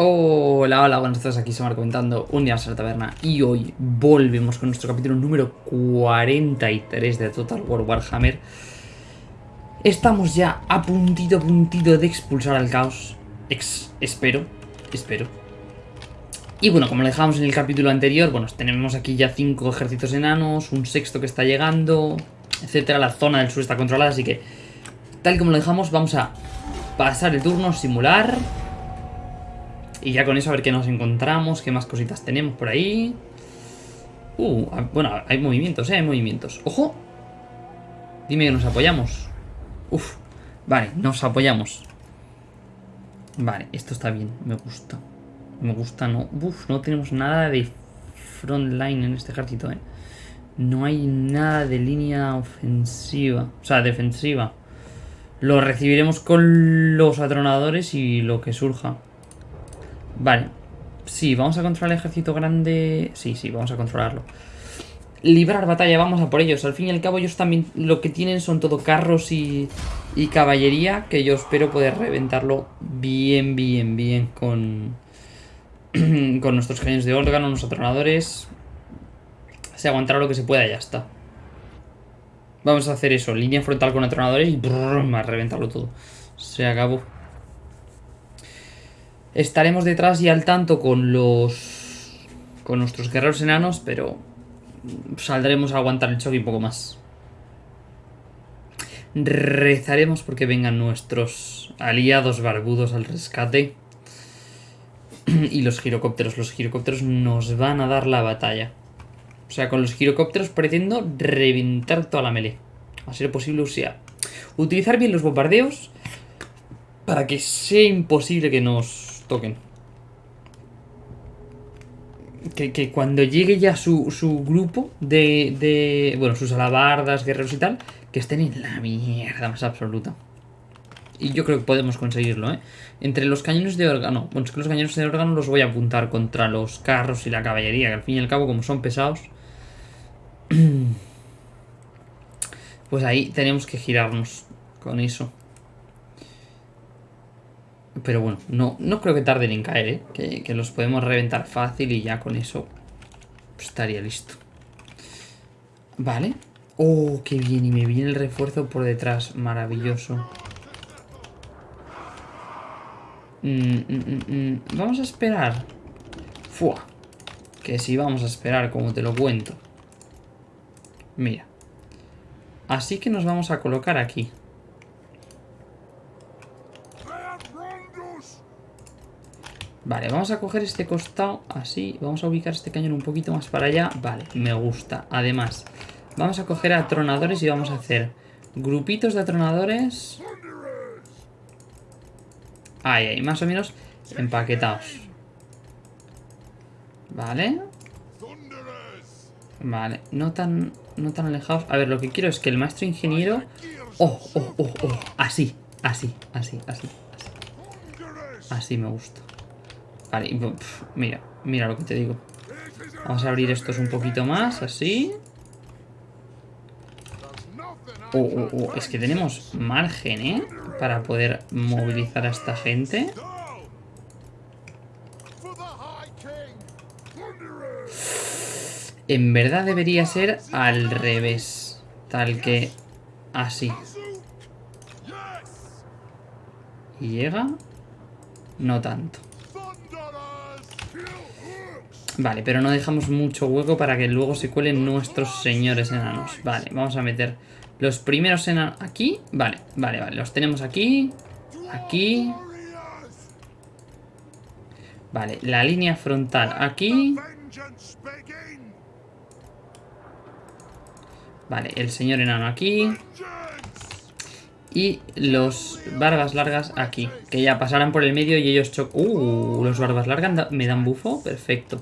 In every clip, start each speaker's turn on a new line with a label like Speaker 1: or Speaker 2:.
Speaker 1: Hola, hola, buenas tardes, aquí Samar comentando un día más en la taberna y hoy volvemos con nuestro capítulo número 43 de Total War Warhammer. Estamos ya a puntito, puntito de expulsar al caos. Espero, espero. Y bueno, como lo dejamos en el capítulo anterior, bueno, tenemos aquí ya cinco ejércitos enanos, un sexto que está llegando, etcétera. La zona del sur está controlada, así que tal como lo dejamos, vamos a pasar el turno, simular y ya con eso a ver qué nos encontramos, qué más cositas tenemos por ahí. Uh, bueno, hay movimientos, ¿eh? Hay movimientos. ¡Ojo! Dime que nos apoyamos. Uf, vale, nos apoyamos. Vale, esto está bien, me gusta. Me gusta, no. Uf, no tenemos nada de front line en este ejército, ¿eh? No hay nada de línea ofensiva, o sea, defensiva. Lo recibiremos con los atronadores y lo que surja. Vale. Sí, vamos a controlar el ejército grande. Sí, sí, vamos a controlarlo. Librar batalla, vamos a por ellos. Al fin y al cabo ellos también lo que tienen son todo carros y, y caballería. Que yo espero poder reventarlo bien, bien, bien con, con nuestros cañones de órgano, nuestros atronadores. Se aguantará lo que se pueda y ya está. Vamos a hacer eso, línea frontal con atronadores y brrr, reventarlo todo. Se acabó. Estaremos detrás y al tanto con los... Con nuestros guerreros enanos, pero... Saldremos a aguantar el choque un poco más. Rezaremos porque vengan nuestros aliados barbudos al rescate. y los girocópteros. Los girocópteros nos van a dar la batalla. O sea, con los girocópteros pretendo reventar toda la melee. A ser posible, o sea, utilizar bien los bombardeos para que sea imposible que nos toquen. Que, cuando llegue ya su, grupo de, de, Bueno, sus alabardas, guerreros y tal, que estén en la mierda más absoluta. Y yo creo que podemos conseguirlo, ¿eh? Entre los cañones de órgano... Bueno, es que los cañones de órgano los voy a apuntar contra los carros y la caballería, que al fin y al cabo, como son pesados... Pues ahí tenemos que girarnos con eso. Pero bueno, no, no creo que tarden en caer, ¿eh? que, los podemos reventar fácil y ya con eso estaría listo. Vale. Oh, qué bien. Y me viene el refuerzo por detrás. Maravilloso. Mm, mm, mm, vamos a esperar. Fua. Que si vamos a esperar, como te lo cuento. Mira. Así que nos vamos a colocar aquí. Vale, vamos a coger este costado así. Vamos a ubicar este cañón un poquito más para allá. Vale, me gusta. Además, vamos a coger atronadores y vamos a hacer grupitos de atronadores. Ahí, ahí, más o menos empaquetados. Vale. Vale, no tan, no tan alejados. A ver, lo que quiero es que el maestro ingeniero... Oh, oh, oh, oh. Así, así, así, así. Así, así me gusta. Vale, mira, mira lo que te digo. Vamos a abrir estos un poquito más, así. Oh, oh, oh, es que tenemos margen, ¿eh? Para poder movilizar a esta gente. En verdad debería ser al revés. Tal que así. ¿Y llega? No tanto. Vale, pero no dejamos mucho hueco para que luego se cuelen nuestros señores enanos. Vale, vamos a meter los primeros enanos aquí. Vale, vale, vale. Los tenemos aquí. Aquí. Vale, la línea frontal aquí. Vale, el señor enano aquí. Y los barbas largas aquí. Que ya pasarán por el medio y ellos chocan. Uh, los barbas largas me dan bufo. Perfecto.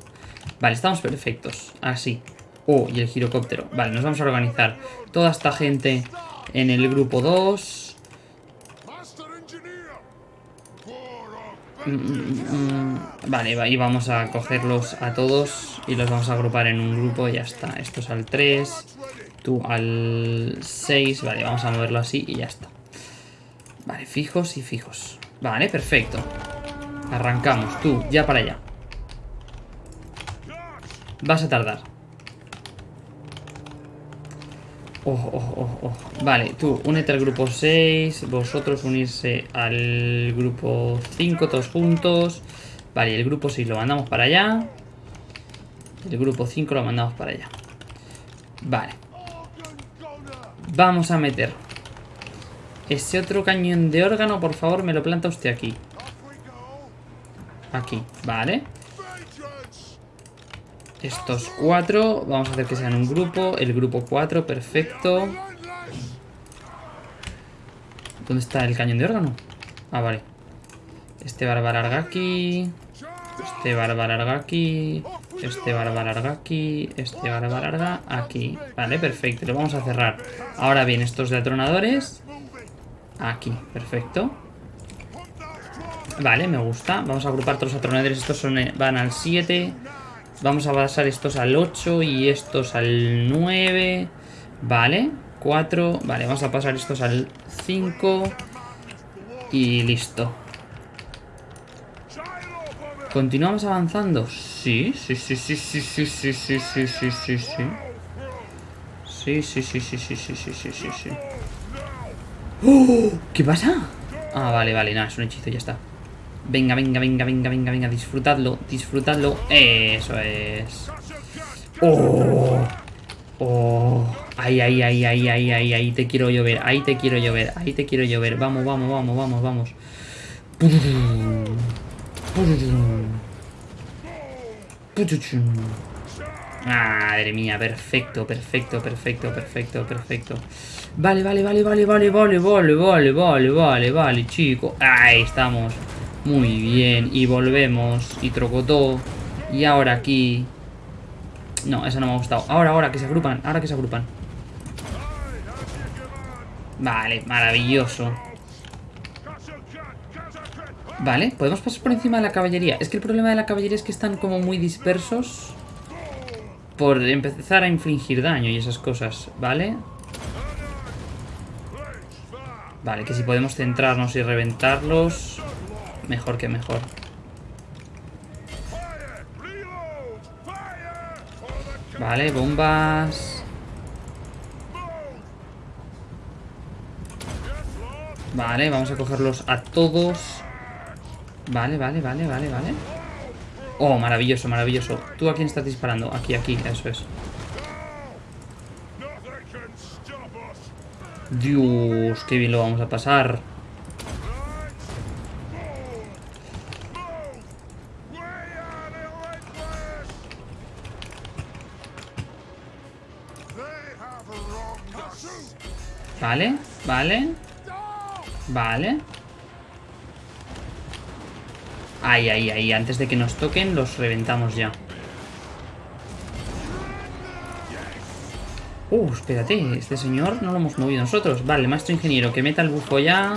Speaker 1: Vale, estamos perfectos. Así. Oh, y el girocóptero. Vale, nos vamos a organizar. Toda esta gente en el grupo 2. Mm, mm, mm, vale, y vamos a cogerlos a todos y los vamos a agrupar en un grupo y ya está. Estos al 3, tú al 6. Vale, vamos a moverlo así y ya está. Vale, fijos y fijos. Vale, perfecto. Arrancamos, tú, ya para allá. Vas a tardar. Oh, oh, oh, oh. Vale, tú, únete al grupo 6. Vosotros unirse al grupo 5, todos juntos. Vale, el grupo 6 lo mandamos para allá. El grupo 5 lo mandamos para allá. Vale. Vamos a meter. Ese otro cañón de órgano, por favor, me lo planta usted aquí. Aquí, vale. Estos cuatro, vamos a hacer que sean un grupo. El grupo 4, perfecto. ¿Dónde está el cañón de órgano? Ah, vale. Este va a aquí. Este va a aquí. Este barba larga aquí. Este barba larga aquí. Vale, perfecto. Lo vamos a cerrar. Ahora bien, estos de atronadores. Aquí, perfecto. Vale, me gusta. Vamos a agrupar todos los atronadores. Estos son, eh, van al 7. Vamos a pasar estos al 8 y estos al 9. Vale, 4. Vale, vamos a pasar estos al 5. Y listo. ¿Continuamos avanzando? Sí, sí, sí, sí, sí, sí, sí, sí, sí, sí, sí, sí. Sí, sí, sí, sí, sí, sí, sí, sí, sí, sí. ¡Oh! ¿Qué pasa? Ah, vale, vale, nada, es un hechizo, ya está. Venga, venga, venga, venga, venga, venga, disfrutadlo, disfrutadlo. Eso es. ¡Oh! ¡Oh! Ahí, ahí, ahí, ahí, ahí, ahí, ahí te quiero llover, ahí te quiero llover, ahí te quiero llover. Vamos, vamos, vamos, vamos, vamos. Madre mía, perfecto, perfecto, perfecto, perfecto, perfecto. Vale, vale, vale, vale, vale, vale, vale, vale, vale, vale, vale, chico. Ahí estamos. Muy bien. Y volvemos. Y trocotó. Y ahora aquí. No, esa no me ha gustado. Ahora, ahora, que se agrupan. Ahora que se agrupan. Vale, maravilloso. Vale, podemos pasar por encima de la caballería. Es que el problema de la caballería es que están como muy dispersos. Por empezar a infligir daño y esas cosas, ¿vale? Vale, que si podemos centrarnos y reventarlos, mejor que mejor. Vale, bombas. Vale, vamos a cogerlos a todos. Vale, vale, vale, vale, vale. Oh, maravilloso, maravilloso. ¿Tú a quién estás disparando? Aquí, aquí, eso es. Dios, qué bien lo vamos a pasar. Vale, vale. Vale. Ahí, ahí, ahí. Antes de que nos toquen, los reventamos ya. Uh, espérate. Este señor no lo hemos movido nosotros. Vale, maestro ingeniero, que meta el bufo ya.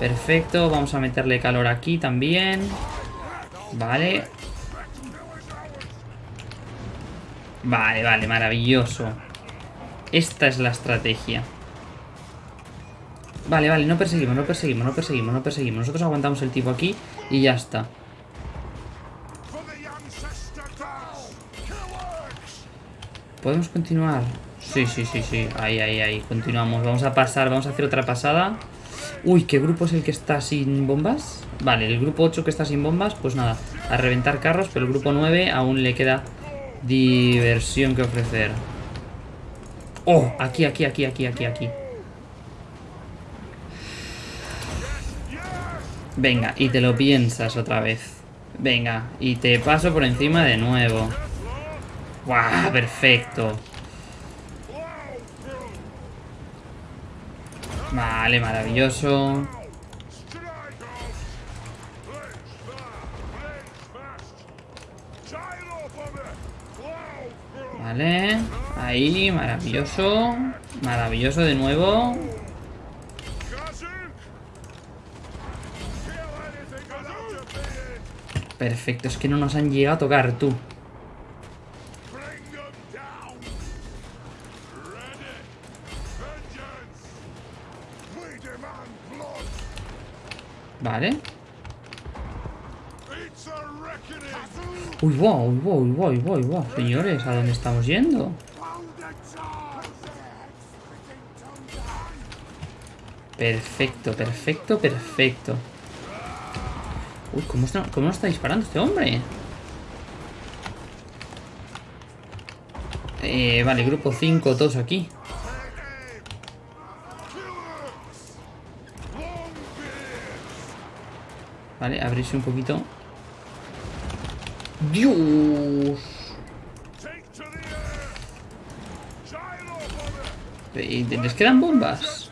Speaker 1: Perfecto. Vamos a meterle calor aquí también. Vale. Vale, vale, maravilloso. Esta es la estrategia. Vale, vale, no perseguimos, no perseguimos, no perseguimos, no perseguimos. Nosotros aguantamos el tipo aquí y ya está. ¿Podemos continuar? Sí, sí, sí, sí. Ahí, ahí, ahí. Continuamos. Vamos a pasar, vamos a hacer otra pasada. Uy, ¿qué grupo es el que está sin bombas? Vale, el grupo 8 que está sin bombas, pues nada, a reventar carros, pero el grupo 9 aún le queda diversión que ofrecer. Oh, aquí, aquí, aquí, aquí, aquí, aquí. Venga, y te lo piensas otra vez. Venga, y te paso por encima de nuevo. ¡Guau! Perfecto. Vale, maravilloso. Vale, ahí, maravilloso. Maravilloso de nuevo. Perfecto, es que no nos han llegado a tocar, tú. Vale. Uy, wow, uy, wow, uy, wow, uy, wow, wow. Señores, ¿a dónde estamos yendo? Perfecto, perfecto, perfecto. Uy, ¿cómo está, cómo está disparando este hombre? Eh, vale, grupo 5, todos aquí. Vale, abrirse un poquito. ¡Dios! Eh, ¿Les quedan bombas?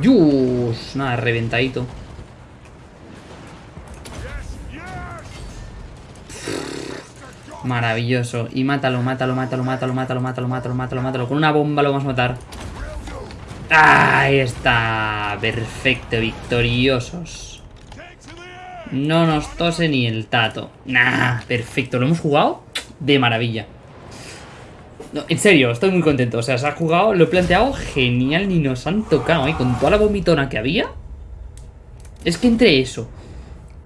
Speaker 1: ¡Dios! Nada, reventadito. Maravilloso. Y mátalo, mátalo, mátalo, mátalo, mátalo, mátalo, mátalo, mátalo, mátalo. Con una bomba lo vamos a matar. Ahí está. Perfecto, victoriosos. No nos tose ni el tato. Nah, perfecto. Lo hemos jugado de maravilla. En serio, estoy muy contento. O sea, se ha jugado, lo he planteado genial. Ni nos han tocado, ¿eh? Con toda la vomitona que había. Es que entre eso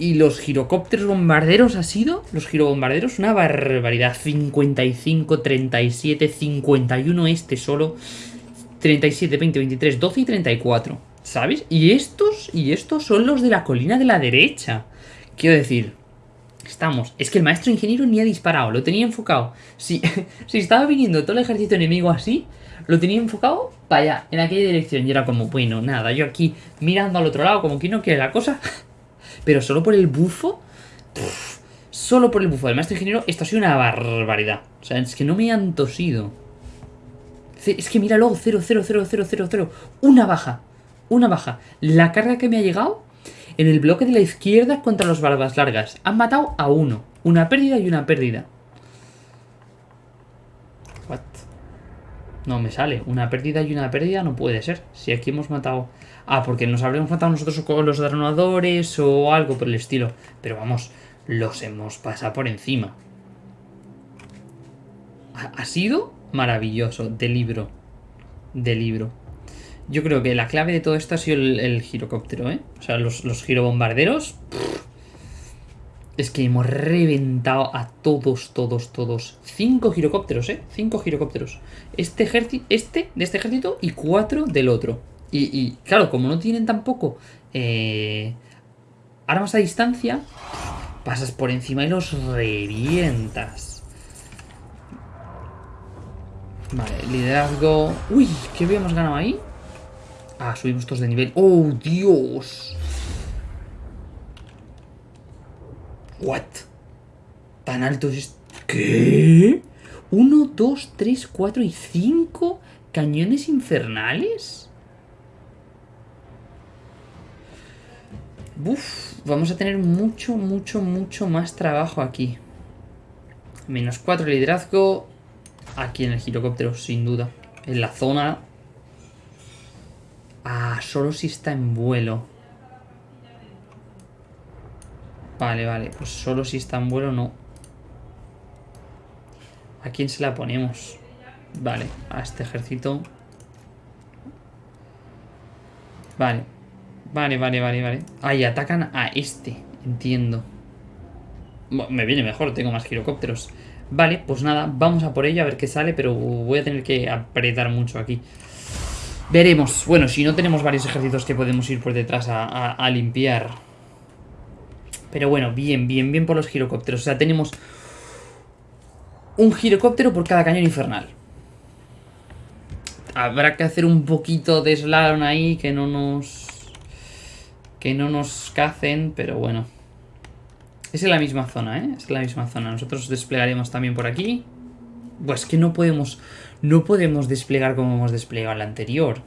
Speaker 1: y los girocópteros bombarderos ha sido, los girobombarderos, una barbaridad. 55, 37, 51 este solo. 37, 20, 23, 12 y 34. ¿Sabes? Y estos, y estos son los de la colina de la derecha. Quiero decir, estamos. Es que el maestro ingeniero ni ha disparado, lo tenía enfocado. Si, si estaba viniendo todo el ejército enemigo así, lo tenía enfocado para allá, en aquella dirección. Y era como, bueno, nada, yo aquí mirando al otro lado, como que no quiere la cosa. Pero solo por el bufo... solo por el bufo del maestro ingeniero, esto ha sido una barbaridad. O sea, es que no me han tosido. Es que mira luego, 0, 0, 0, 0, 0, 0. Una baja. Una baja. La carga que me ha llegado en el bloque de la izquierda contra los barbas largas. Han matado a uno. Una pérdida y una pérdida. What? No me sale. Una pérdida y una pérdida no puede ser. Si aquí hemos matado... Ah, porque nos habremos matado nosotros con los dronadores o algo por el estilo. Pero vamos, los hemos pasado por encima. Ha, sido maravilloso. De libro. De libro. Yo creo que la clave de todo esto ha sido el, girocóptero, ¿eh? O sea, los, los girobombarderos... es que hemos reventado a todos, todos, todos. Cinco girocópteros, ¿eh? Cinco girocópteros. Este ejército, este de este ejército y cuatro del otro. Y, claro, como no tienen tampoco eh, armas a distancia, pasas por encima y los revientas. Vale, liderazgo... Uy, ¿qué habíamos ganado ahí? Ah, subimos todos de nivel. ¡Oh, Dios! ¿What? ¿Tan alto es ¿Qué? ¿Uno, dos, tres, cuatro y cinco cañones infernales? Uf, vamos a tener mucho, mucho, mucho más trabajo aquí. Menos 4 liderazgo. Aquí en el girocóptero, sin duda. En la zona. Ah, solo si está en vuelo. Vale, vale. Pues solo si está en vuelo no. ¿A quién se la ponemos? Vale, a este ejército. Vale, Vale, vale, vale, vale. Ahí atacan a este. Entiendo. me viene mejor, tengo más girocópteros. Vale, pues nada, vamos a por ello a ver qué sale, pero voy a tener que apretar mucho aquí. Veremos. Bueno, si no tenemos varios ejércitos que podemos ir por detrás a, limpiar. Pero bueno, bien, bien, bien por los girocópteros. O sea, tenemos un girocóptero por cada cañón infernal. Habrá que hacer un poquito de slalom ahí que no nos que no nos cacen, pero bueno. Es en la misma zona, ¿eh? Es en la misma zona. Nosotros desplegaremos también por aquí. Pues que no podemos... No podemos desplegar como hemos desplegado la anterior.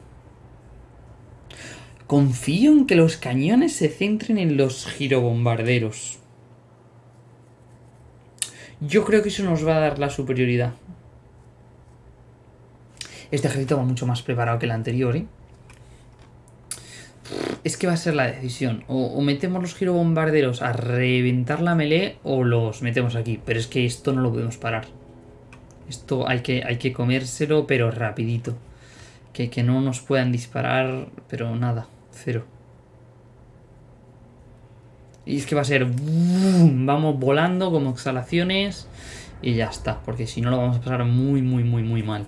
Speaker 1: Confío en que los cañones se centren en los girobombarderos. Yo creo que eso nos va a dar la superioridad. Este ejército va mucho más preparado que el anterior, ¿eh? Es que va a ser la decisión. O, metemos los girobombarderos a reventar la melee o los metemos aquí. Pero es que esto no lo podemos parar. Esto hay que, hay que comérselo, pero rapidito. Que, que no nos puedan disparar, pero nada, cero. Y es que va a ser... Vamos volando como exhalaciones y ya está, porque si no lo vamos a pasar muy, muy, muy, muy mal.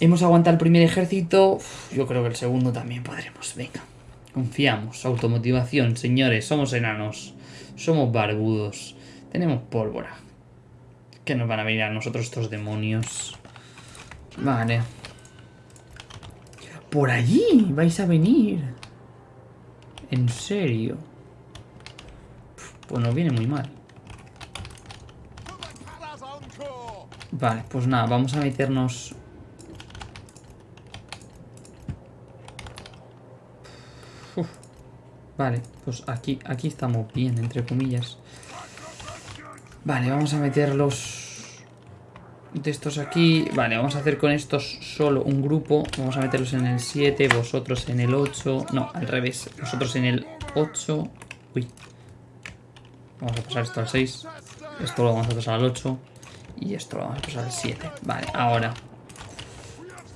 Speaker 1: Hemos aguantado el primer ejército, yo creo que el segundo también podremos, venga. Confiamos, automotivación, señores, somos enanos, somos barbudos, tenemos pólvora. Que nos van a venir a nosotros estos demonios. Vale. Por allí vais a venir. En serio. Pues nos viene muy mal. Vale, pues nada, vamos a meternos... Vale, pues aquí, aquí estamos bien, entre comillas. Vale, vamos a meter estos aquí... Vale, vamos a hacer con estos solo un grupo. Vamos a meterlos en el 7, vosotros en el 8... No, al revés. Vosotros en el 8... Uy. Vamos a pasar esto al 6. Esto lo vamos a pasar al 8. Y esto lo vamos a pasar al 7. Vale, ahora.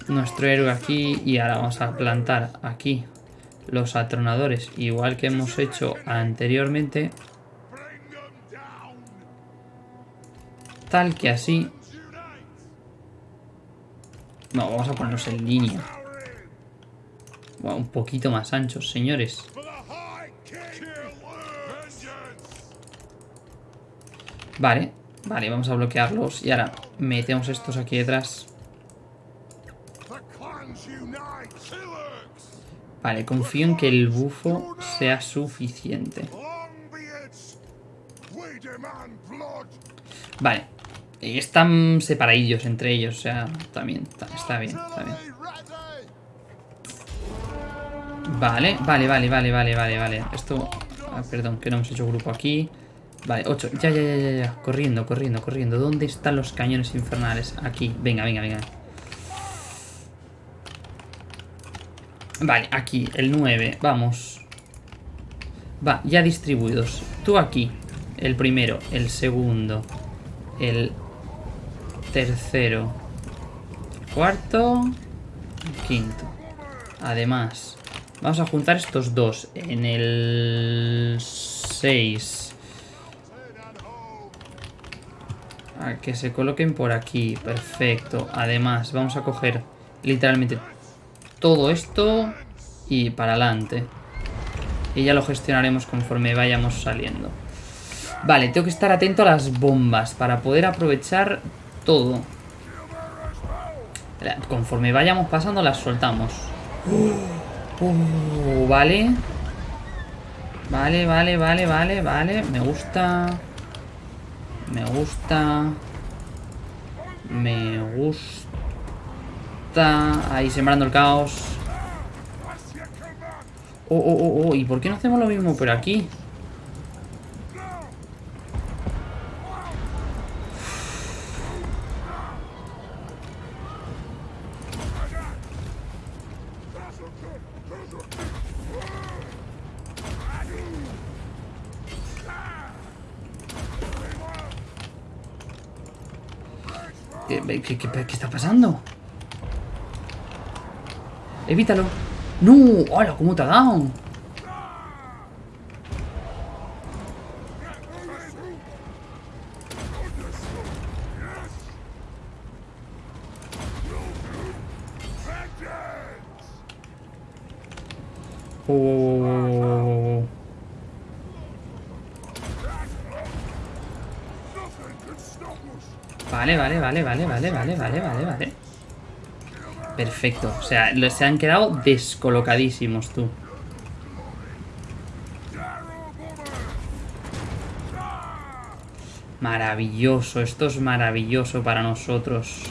Speaker 1: Nuestro héroe aquí. Y ahora vamos a plantar aquí los atronadores. Igual que hemos hecho anteriormente. Tal que así. No, vamos a ponernos en línea. un poquito más anchos, señores. Vale, vale, vamos a bloquearlos. Y ahora metemos estos aquí detrás. Vale, confío en que el bufo sea suficiente. Vale. Están separadillos entre ellos, o sea, también está, bien, está bien. Vale, vale, vale, vale, vale, vale, vale. Esto... Ah, perdón, que no hemos hecho grupo aquí. Vale, 8. Ya, ya, ya, ya, ya. Corriendo, corriendo, corriendo. ¿Dónde están los cañones infernales? Aquí. Venga, venga, venga. Vale, aquí, el 9. Vamos. Va, ya distribuidos. Tú aquí. El primero, el segundo, el tercero, cuarto, quinto. Además, vamos a juntar estos dos en el 6. A que se coloquen por aquí. Perfecto. Además, vamos a coger literalmente todo esto y para adelante. Y ya lo gestionaremos conforme vayamos saliendo. Vale, tengo que estar atento a las bombas para poder aprovechar todo. Conforme vayamos pasando las soltamos. Uh, vale. Vale, vale, vale, vale, vale. Me gusta. Me gusta. Me gusta. Ahí sembrando el caos. Oh, oh, oh, oh. ¿Y por qué no hacemos lo mismo por aquí? ¿Qué, está pasando? Evítalo. ¡No! ¡Hola! ¿Cómo te ha dado? Oh. Vale, vale, vale, vale, vale, vale, vale, vale, vale. Perfecto. O sea, se han quedado descolocadísimos, tú. Maravilloso. Esto es maravilloso para nosotros.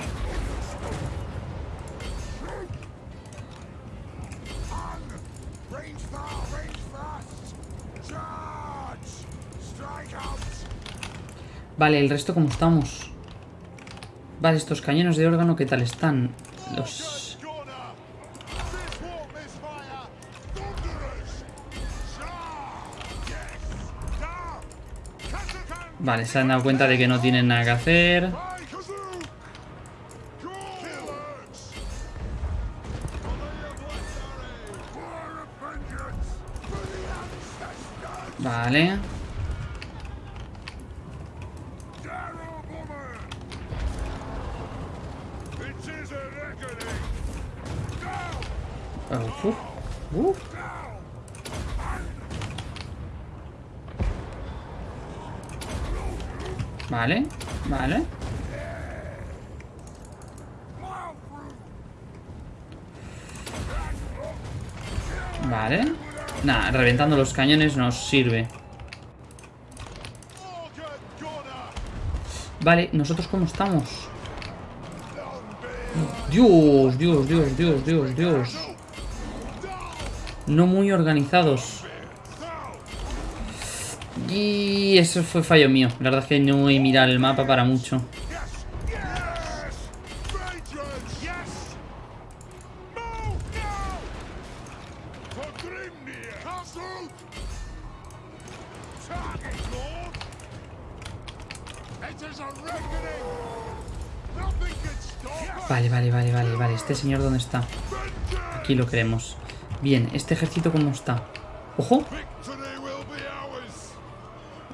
Speaker 1: Vale, el resto cómo estamos. Vale, estos cañones de órgano, ¿qué tal están? Los... Vale, se han dado cuenta de que no tienen nada que hacer. Uh. Vale, vale. Vale. Nah, reventando los cañones nos sirve. Vale, ¿nosotros cómo estamos? Dios, Dios, Dios, Dios, Dios, Dios. No muy organizados. Y eso fue fallo mío. La verdad es que no he mirado el mapa para mucho. ¿Este señor dónde está? Aquí lo queremos. Bien, ¿este ejército cómo está? ¡Ojo!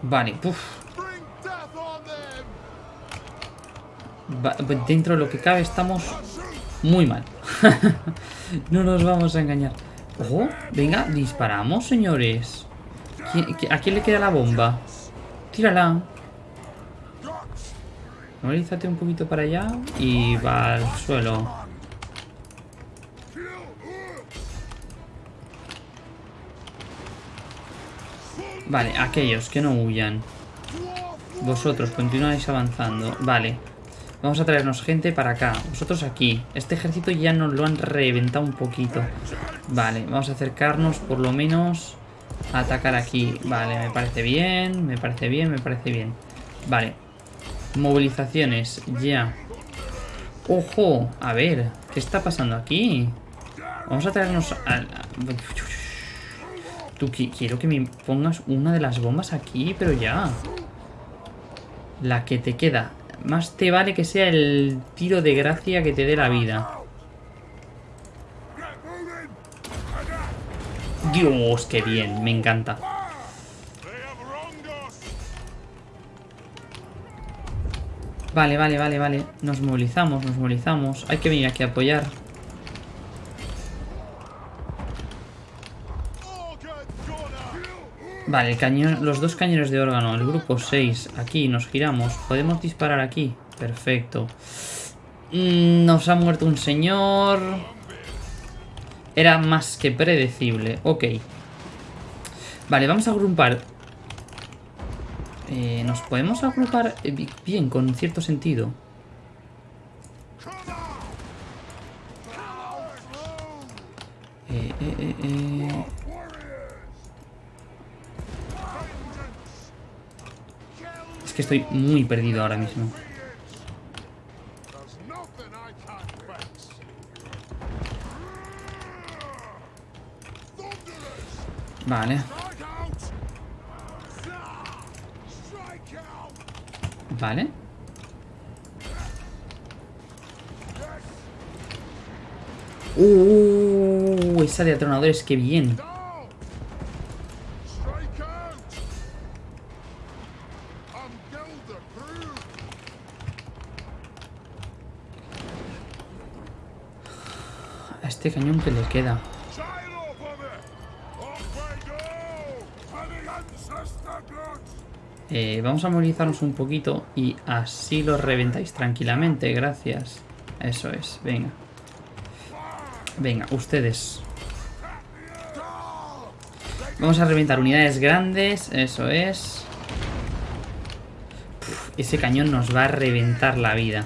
Speaker 1: Vale, puf. Pues dentro de lo que cabe estamos muy mal. no nos vamos a engañar. Ojo, venga, disparamos, señores. ¿A quién le queda la bomba? Tírala. Movilízate un poquito para allá y va al suelo. Vale, aquellos que no huyan. Vosotros continuáis avanzando. Vale. Vamos a traernos gente para acá. Vosotros aquí. Este ejército ya nos lo han reventado un poquito. Vale, vamos a acercarnos por lo menos a atacar aquí. Vale, me parece bien, me parece bien, me parece bien. Vale. Movilizaciones, ya. ¡Ojo! A ver, ¿qué está pasando aquí? Vamos a traernos a... Tú, quiero que me pongas una de las bombas aquí, pero ya. La que te queda. Más te vale que sea el tiro de gracia que te dé la vida. Dios, qué bien, me encanta. Vale, vale, vale, vale. Nos movilizamos, nos movilizamos. Hay que venir aquí a apoyar. Vale, el cañón, los dos cañones de órgano, el grupo 6, aquí nos giramos. ¿Podemos disparar aquí? Perfecto. Mm, nos ha muerto un señor. Era más que predecible. Ok. Vale, vamos a agrupar. Eh, ¿Nos podemos agrupar bien, con cierto sentido? Eh, eh, eh, eh. Que estoy muy perdido ahora mismo. Vale. Vale. Uh, esa de atronadores, qué bien. Este cañón que le queda. Eh, vamos a movilizarnos un poquito y así lo reventáis tranquilamente, gracias. Eso es, venga. Venga, ustedes. Vamos a reventar unidades grandes, eso es. ese cañón nos va a reventar la vida.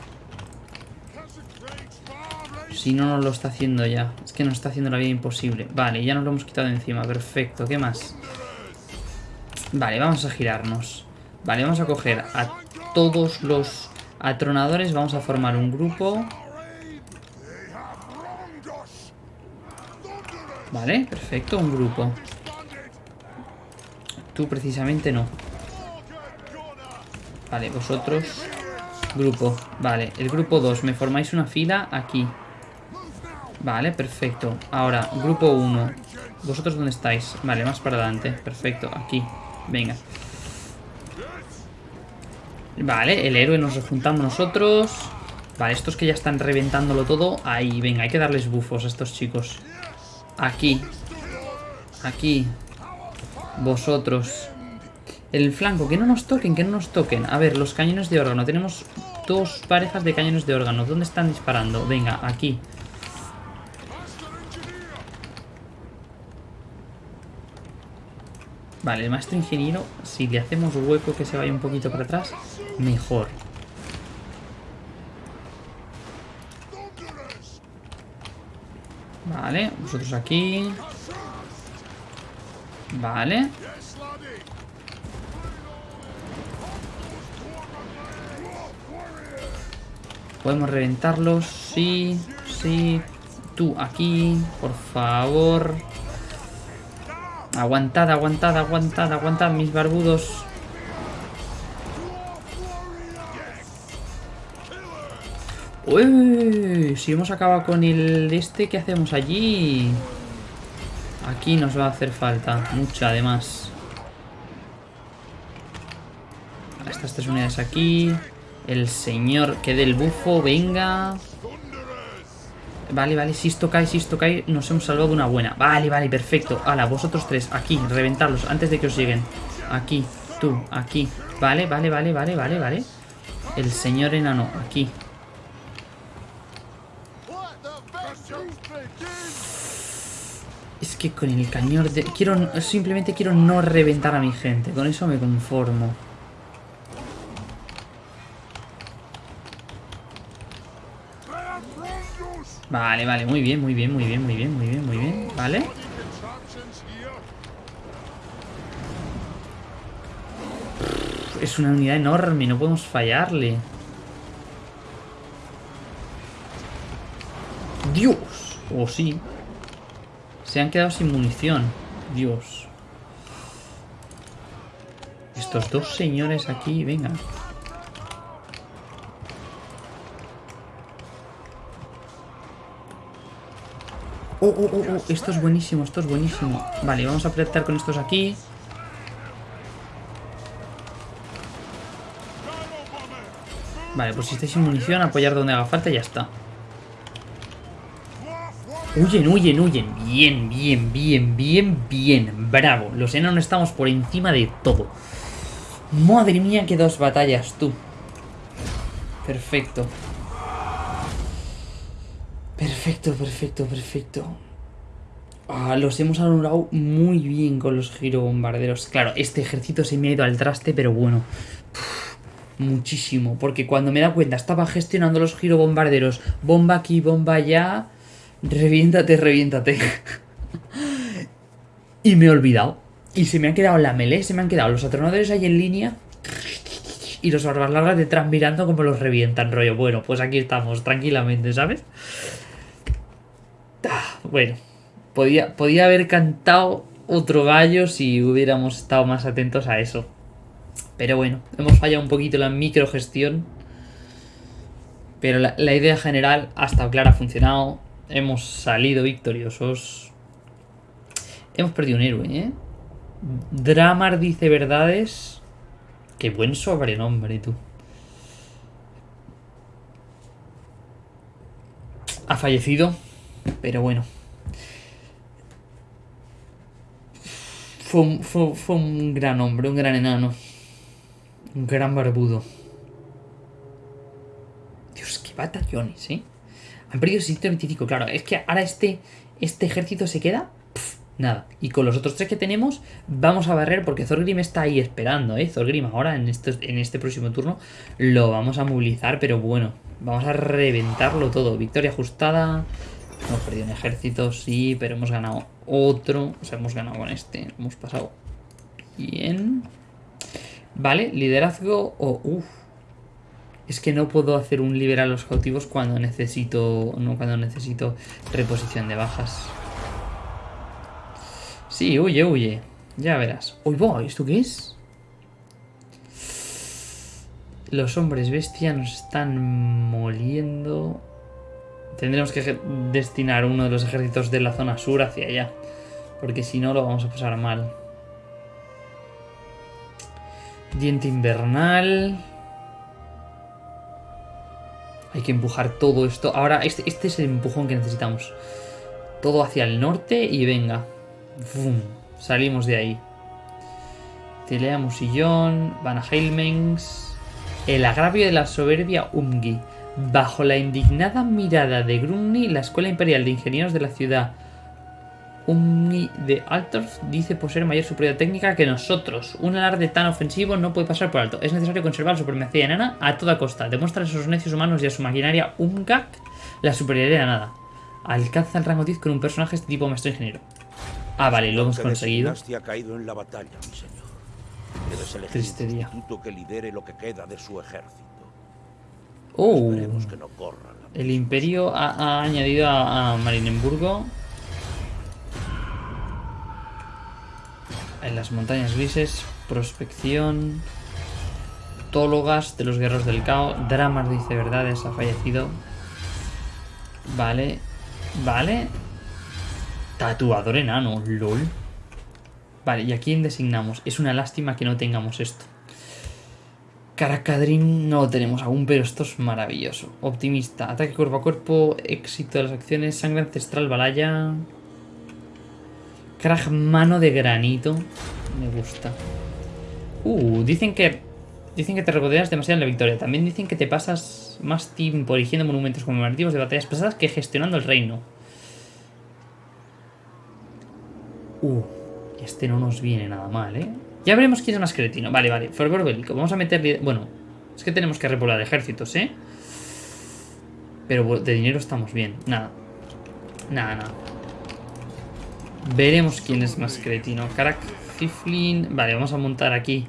Speaker 1: Si no nos lo está haciendo ya. Es que nos está haciendo la vida imposible. Vale, ya nos lo hemos quitado encima. Perfecto. ¿Qué más? Vale, vamos a girarnos. Vale, vamos a coger a todos los atronadores. Vamos a formar un grupo. Vale, perfecto, un grupo. Tú precisamente no. Vale, vosotros... Grupo. Vale, el grupo 2. Me formáis una fila aquí. Vale, perfecto. Ahora, grupo 1. ¿Vosotros dónde estáis? Vale, más para adelante. Perfecto, aquí. Venga. Vale, el héroe nos rejuntamos nosotros. Vale, estos que ya están reventándolo todo. Ahí, venga, hay que darles bufos a estos chicos. Aquí. Aquí. Vosotros. El flanco, que no nos toquen, que no nos toquen. A ver, los cañones de órgano. Tenemos dos parejas de cañones de órgano. ¿Dónde están disparando? Venga, aquí. Vale, el maestro ingeniero, si le hacemos hueco que se vaya un poquito para atrás, mejor. Vale, vosotros aquí. Vale. Podemos reventarlos. Sí, sí. Tú aquí, por favor. Aguantad, aguantad, aguantad, aguantad, mis barbudos. Uy, si hemos acabado con el este, ¿qué hacemos allí? Aquí nos va a hacer falta, mucha además. Estas tres unidades aquí. El señor que dé el bufo, venga. Vale, vale, si esto cae, si esto cae, nos hemos salvado una buena. Vale, vale, perfecto. Hala, vosotros tres, aquí, reventarlos antes de que os lleguen. Aquí, tú, aquí. Vale, vale, vale, vale, vale, vale. El señor enano, aquí. Es que con el cañón de... Quiero, simplemente quiero no reventar a mi gente. Con eso me conformo. Vale, vale, muy bien, muy bien, muy bien, muy bien, muy bien, muy bien. Vale. Es una unidad enorme, no podemos fallarle. ¡Dios! O sí. Se han quedado sin munición. Dios. Estos dos señores aquí, venga. Oh, oh, oh, oh, esto es buenísimo, esto es buenísimo. Vale, vamos a apretar con estos aquí. Vale, pues si estáis sin munición, apoyar donde haga falta y ya está. Huyen, huyen, huyen. Bien, bien, bien, bien, bien. Bravo. Los enanos estamos por encima de todo. Madre mía, qué dos batallas, tú. Perfecto. Perfecto, perfecto, perfecto. Ah, los hemos anulado muy bien con los girobombarderos. Claro, este ejército se me ha ido al traste, pero bueno. muchísimo. Porque cuando me da cuenta, estaba gestionando los girobombarderos. Bomba aquí, bomba allá. Reviéntate, reviéntate. y me he olvidado. Y se me han quedado la melee, se me han quedado los atronadores ahí en línea. Y los barbas largas detrás mirando como los revientan, rollo. Bueno, pues aquí estamos, tranquilamente, ¿sabes? Bueno, podía, podía haber cantado otro gallo si hubiéramos estado más atentos a eso. Pero bueno, hemos fallado un poquito la microgestión. Pero la, idea general ha estado clara, ha funcionado. Hemos salido victoriosos. Hemos perdido un héroe, ¿eh? Dramar dice verdades. Qué buen sobrenombre, tú. Ha fallecido. Pero bueno. Fue un, gran hombre, un gran enano. Un gran barbudo. Dios, qué batallones, ¿eh? Han perdido 125, claro. Es que ahora este, este ejército se queda... nada. Y con los otros tres que tenemos, vamos a barrer porque Thorgrim está ahí esperando, ¿eh? Thorgrim ahora en en este próximo turno lo vamos a movilizar, pero bueno, vamos a reventarlo todo. Victoria ajustada. Hemos perdido un ejército, sí, pero hemos ganado otro. O sea, hemos ganado con este. Hemos pasado bien. Vale, liderazgo o... Es que no puedo hacer un liberar a los cautivos cuando necesito... No, cuando necesito reposición de bajas. Sí, huye, huye. Ya verás. Uy, voy, ¿esto qué es? Los hombres bestia nos están moliendo. Tendremos que destinar uno de los ejércitos de la zona sur hacia allá. Porque si no lo vamos a pasar mal. Diente invernal. Hay que empujar todo esto. Ahora, este, este es el empujón que necesitamos. Todo hacia el norte y venga. Salimos de ahí. Tilea Musillón, Van Heilmens. El agravio de la soberbia Umgi. Bajo la indignada mirada de Grumni, la Escuela Imperial de Ingenieros de la ciudad Umni de Altorf dice poseer mayor superioridad técnica que nosotros. Un alarde tan ofensivo no puede pasar por alto. Es necesario conservar la supremacía enana a toda costa. Demuestra a esos necios humanos y a su maquinaria Umgak la superioridad nada. Alcanza el rango 10 con un personaje de tipo maestro ingeniero. Ah, vale, lo hemos conseguido.
Speaker 2: ha caído en la batalla, mi señor. Debes elegir
Speaker 1: Triste
Speaker 2: un
Speaker 1: día.
Speaker 2: que lidere lo que queda de su ejército.
Speaker 1: Oh,
Speaker 2: que no
Speaker 1: el imperio ha, ha añadido a, a Marienburgo. En las montañas grises, prospección. Tólogas de los guerreros del caos. Dramas dice verdades, ha fallecido. Vale. Vale. Tatuador enano, lol. Vale, ¿y a quién designamos? Es una lástima que no tengamos esto. Caracadrin no lo tenemos aún, pero esto es maravilloso. Optimista, ataque cuerpo a cuerpo, éxito de las acciones, sangre ancestral, balaya. Krag mano de granito. Me gusta. Uh, dicen que. Dicen que te regodeas demasiado en la victoria. También dicen que te pasas más tiempo erigiendo monumentos conmemorativos de batallas pasadas que gestionando el reino. Uh, este no nos viene nada mal, ¿eh? Ya veremos quién es más cretino. Vale, vale. Fervor bélico. Vamos a meterle... Bueno, es que tenemos que repoblar ejércitos, ¿eh? Pero de dinero estamos bien. Nada. Nada, nada. Veremos quién es más cretino. Karak, Fiflin... Vale, vamos a montar aquí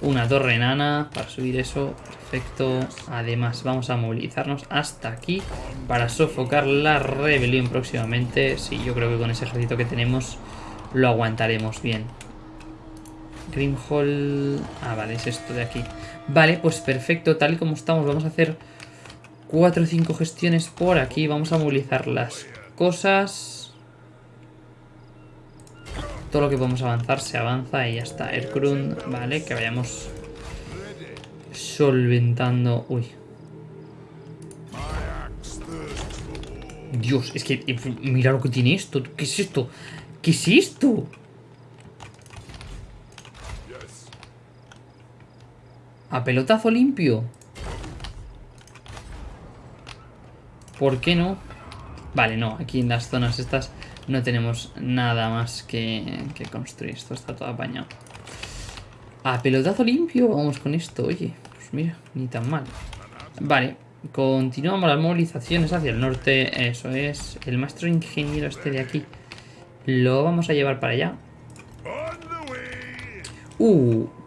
Speaker 1: una torre enana para subir eso. Perfecto. Además, vamos a movilizarnos hasta aquí para sofocar la rebelión próximamente. Sí, yo creo que con ese ejército que tenemos lo aguantaremos bien. Grimhall... Ah, vale, es esto de aquí. Vale, pues perfecto, tal y como estamos, vamos a hacer 4 o 5 gestiones por aquí. Vamos a movilizar las cosas. Todo lo que podemos avanzar se avanza y ya está. Erkrund, vale, que vayamos solventando... Uy. Dios, es que eh, mira lo que tiene esto. ¿Qué es esto? ¿Qué es esto? A pelotazo limpio. ¿Por qué no? Vale, no, aquí en las zonas estas no tenemos nada más que, construir. Esto está todo apañado. A pelotazo limpio, vamos con esto. Oye, pues mira, ni tan mal. Vale, continuamos las movilizaciones hacia el norte. Eso es. El maestro ingeniero este de aquí. Lo vamos a llevar para allá. Uh.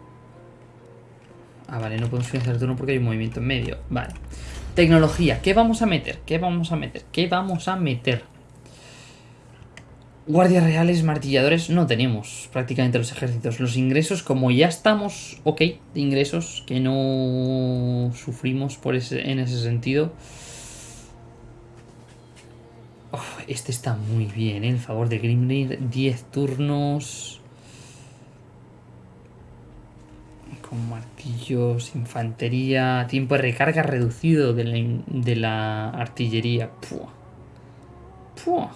Speaker 1: Ah, vale, no podemos financiar el turno porque hay un movimiento en medio. Vale. Tecnología. ¿Qué vamos a meter? ¿Qué vamos a meter? ¿Qué vamos a meter? Guardias reales, martilladores, no tenemos prácticamente los ejércitos. Los ingresos, como ya estamos ok de ingresos, que no sufrimos por ese, en ese sentido. Este está muy bien, ¿eh? El favor de Grimnir, 10 turnos. Con martillos, infantería, tiempo de recarga reducido de la, artillería. Pua. Pua.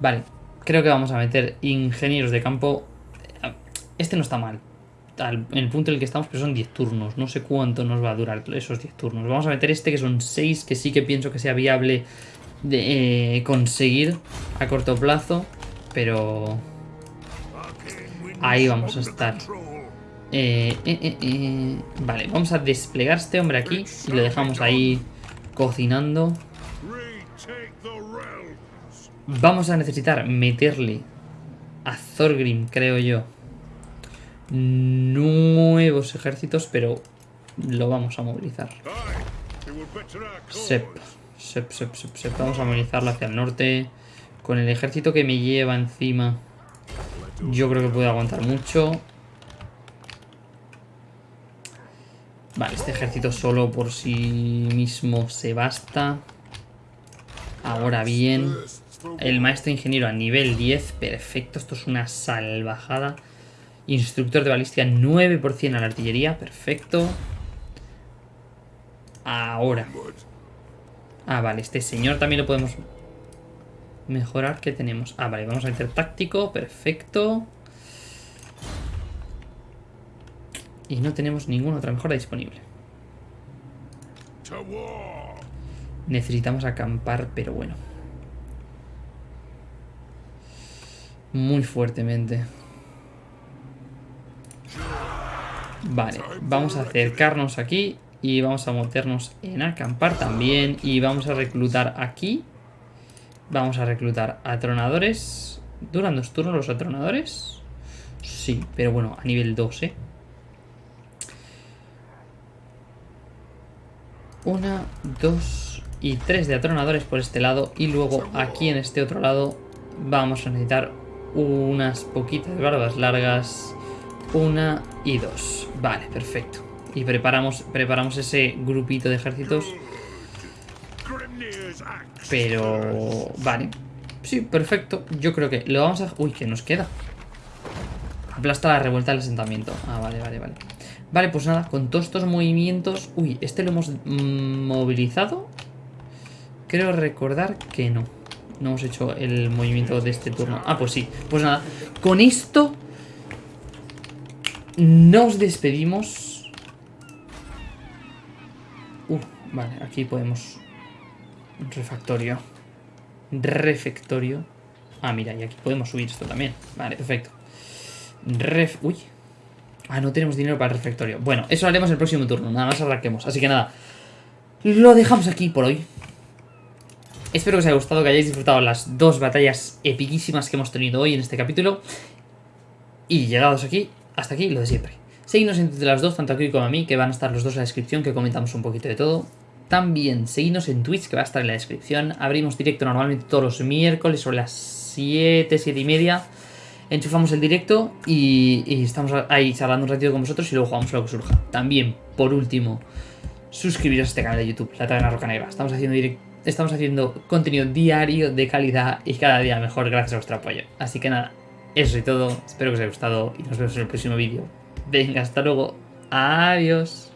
Speaker 1: Vale, creo que vamos a meter ingenieros de campo. Este no está mal. Al- en el punto en el que estamos, pero son 10 turnos. No sé cuánto nos va a durar esos 10 turnos. Vamos a meter este que son 6, que sí que pienso que sea viable de eh, conseguir a corto plazo. Pero ahí vamos a estar. Eh, eh, eh, eh. Vale, vamos a desplegar a este hombre aquí y lo dejamos ahí cocinando. Vamos a necesitar meterle a Thorgrim, creo yo, nuevos ejércitos, pero lo vamos a movilizar. Sep, sep, sep, sep, sep. Vamos a movilizarlo hacia el norte. Con el ejército que me lleva encima, yo creo que puede aguantar mucho. Vale, este ejército solo por sí mismo se basta. Ahora bien, El maestro ingeniero a nivel 10. Perfecto, esto es una salvajada. Instructor de balística 9% a la artillería. Perfecto. Ahora. Ah, vale, este señor también lo podemos mejorar. ¿Qué tenemos? Ah, vale, vamos a meter táctico. Perfecto. Y no tenemos ninguna otra mejora disponible. Necesitamos acampar, pero bueno. Muy fuertemente. Vale, vamos a acercarnos aquí y vamos a meternos en acampar también y vamos a reclutar aquí. Vamos a reclutar atronadores. ¿Duran dos turnos los atronadores? Sí, pero bueno, a nivel 2, ¿eh? Una, dos y tres de atronadores por este lado. Y luego aquí en este otro lado vamos a necesitar unas poquitas barbas largas. Una y dos. Vale, perfecto. Y preparamos, preparamos ese grupito de ejércitos. Pero... Vale. Sí, perfecto. Yo creo que lo vamos a... Uy, que nos queda. Aplasta la revuelta del asentamiento. Ah, vale, vale, vale. Vale, pues nada, con todos estos movimientos... Uy, ¿este lo hemos movilizado? Creo recordar que no. No hemos hecho el movimiento de este turno. Ah, pues sí. Pues nada, con esto... Nos despedimos. Uh, vale, aquí podemos... Refactorio. Refectorio. Ah, mira, y aquí podemos subir esto también. Vale, perfecto. Ref... Uy, Ah, no tenemos dinero para el refectorio. Bueno, eso lo haremos el próximo turno. Nada más arranquemos. Así que nada. Lo dejamos aquí por hoy. Espero que os haya gustado, que hayáis disfrutado las dos batallas epiquísimas que hemos tenido hoy en este capítulo. Y llegados aquí, hasta aquí, lo de siempre. Seguidnos entre las dos, tanto aquí como a mí, que van a estar los dos en la descripción, que comentamos un poquito de todo. También seguidnos en Twitch, que va a estar en la descripción. Abrimos directo normalmente todos los miércoles sobre las 7, 7 y media enchufamos el directo y, estamos ahí charlando un ratito con vosotros y luego jugamos lo que surja. También, por último, suscribiros a este canal de YouTube, La Taberna Roca Negra. Estamos haciendo, estamos haciendo contenido diario de calidad y cada día mejor gracias a vuestro apoyo. Así que nada, eso y todo. Espero que os haya gustado y nos vemos en el próximo vídeo. Venga, hasta luego. Adiós.